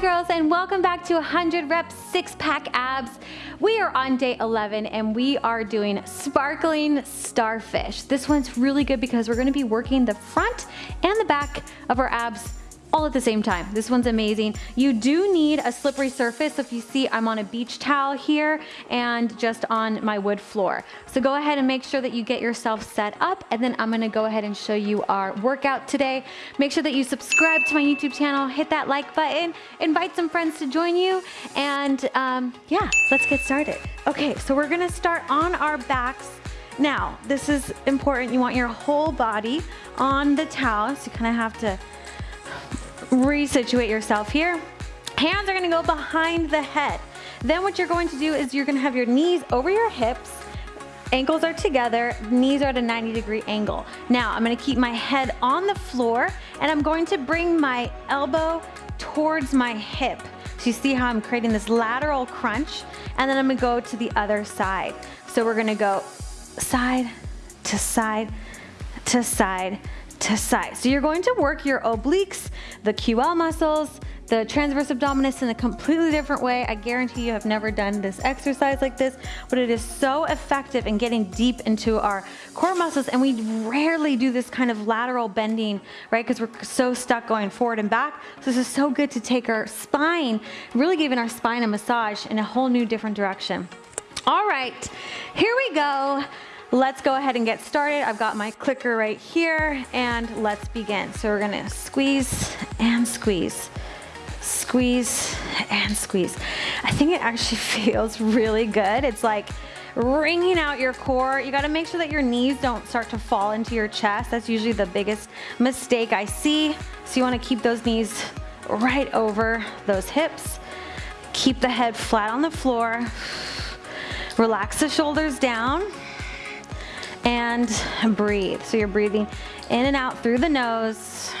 Girls and welcome back to 100 reps six pack abs. We are on day 11 and we are doing sparkling starfish. This one's really good because we're gonna be working the front and the back of our abs all at the same time. This one's amazing. You do need a slippery surface. So If you see, I'm on a beach towel here and just on my wood floor. So go ahead and make sure that you get yourself set up and then I'm gonna go ahead and show you our workout today. Make sure that you subscribe to my YouTube channel, hit that like button, invite some friends to join you, and um, yeah, let's get started. Okay, so we're gonna start on our backs. Now, this is important. You want your whole body on the towel, so you kind of have to resituate yourself here. Hands are gonna go behind the head. Then what you're going to do is you're gonna have your knees over your hips, ankles are together, knees are at a 90 degree angle. Now I'm gonna keep my head on the floor and I'm going to bring my elbow towards my hip. So you see how I'm creating this lateral crunch and then I'm gonna go to the other side. So we're gonna go side to side to side to side. So you're going to work your obliques, the QL muscles, the transverse abdominis in a completely different way. I guarantee you have never done this exercise like this, but it is so effective in getting deep into our core muscles. And we rarely do this kind of lateral bending, right? Because we're so stuck going forward and back. So this is so good to take our spine, really giving our spine a massage in a whole new different direction. All right, here we go. Let's go ahead and get started. I've got my clicker right here and let's begin. So we're gonna squeeze and squeeze, squeeze and squeeze. I think it actually feels really good. It's like wringing out your core. You gotta make sure that your knees don't start to fall into your chest. That's usually the biggest mistake I see. So you wanna keep those knees right over those hips. Keep the head flat on the floor. Relax the shoulders down and breathe. So you're breathing in and out through the nose.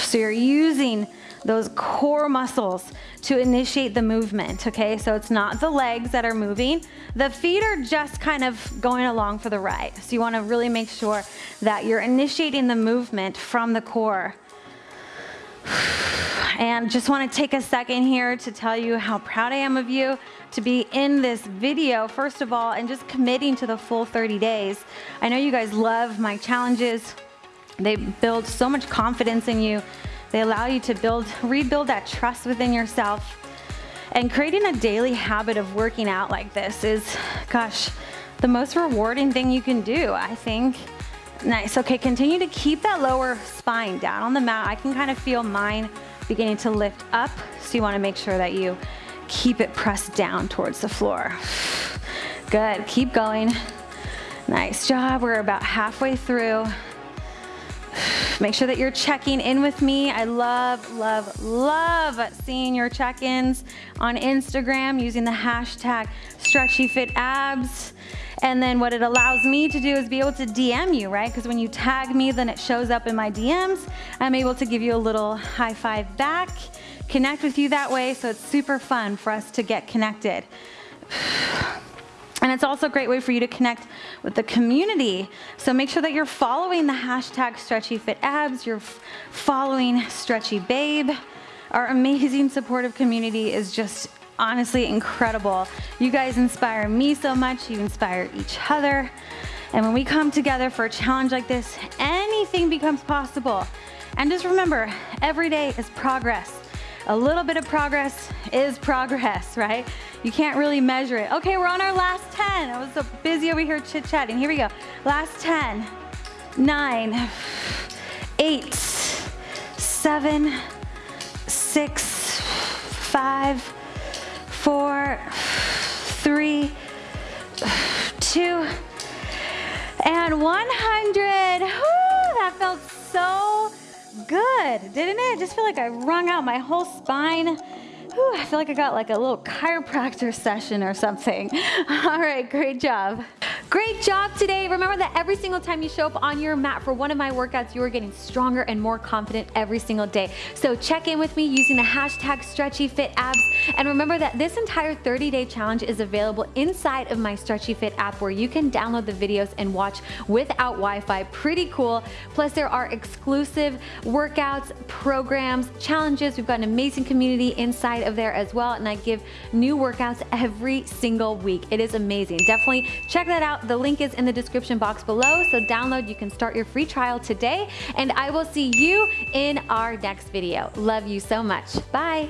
So you're using those core muscles to initiate the movement, okay? So it's not the legs that are moving. The feet are just kind of going along for the ride. So you wanna really make sure that you're initiating the movement from the core. And just wanna take a second here to tell you how proud I am of you to be in this video, first of all, and just committing to the full 30 days. I know you guys love my challenges. They build so much confidence in you. They allow you to build, rebuild that trust within yourself. And creating a daily habit of working out like this is, gosh, the most rewarding thing you can do, I think. Nice, okay, continue to keep that lower spine down on the mat. I can kind of feel mine beginning to lift up, so you wanna make sure that you keep it pressed down towards the floor. Good, keep going. Nice job, we're about halfway through. Make sure that you're checking in with me. I love, love, love seeing your check-ins on Instagram using the hashtag stretchyfitabs. And then what it allows me to do is be able to DM you, right? Because when you tag me, then it shows up in my DMs. I'm able to give you a little high five back connect with you that way. So it's super fun for us to get connected. And it's also a great way for you to connect with the community. So make sure that you're following the hashtag StretchyFitAbs, you're following Stretchy Babe. Our amazing supportive community is just honestly incredible. You guys inspire me so much, you inspire each other. And when we come together for a challenge like this, anything becomes possible. And just remember, every day is progress a little bit of progress is progress, right? You can't really measure it. Okay, we're on our last 10. I was so busy over here chit-chatting. Here we go. Last 10, nine, eight, seven, six, five, four, three, two, and 100. Woo, that felt so good, didn't it? I just feel like I wrung out my whole spine. Whew, I feel like I got like a little chiropractor session or something. All right, great job. Great job today. Remember that every single time you show up on your mat for one of my workouts, you are getting stronger and more confident every single day. So check in with me using the hashtag StretchyFitAbs. And remember that this entire 30-day challenge is available inside of my Stretchy Fit app where you can download the videos and watch without Wi-Fi. Pretty cool. Plus there are exclusive workouts, programs, challenges. We've got an amazing community inside of there as well. And I give new workouts every single week. It is amazing. Definitely check that out. The link is in the description box below. So download, you can start your free trial today. And I will see you in our next video. Love you so much. Bye.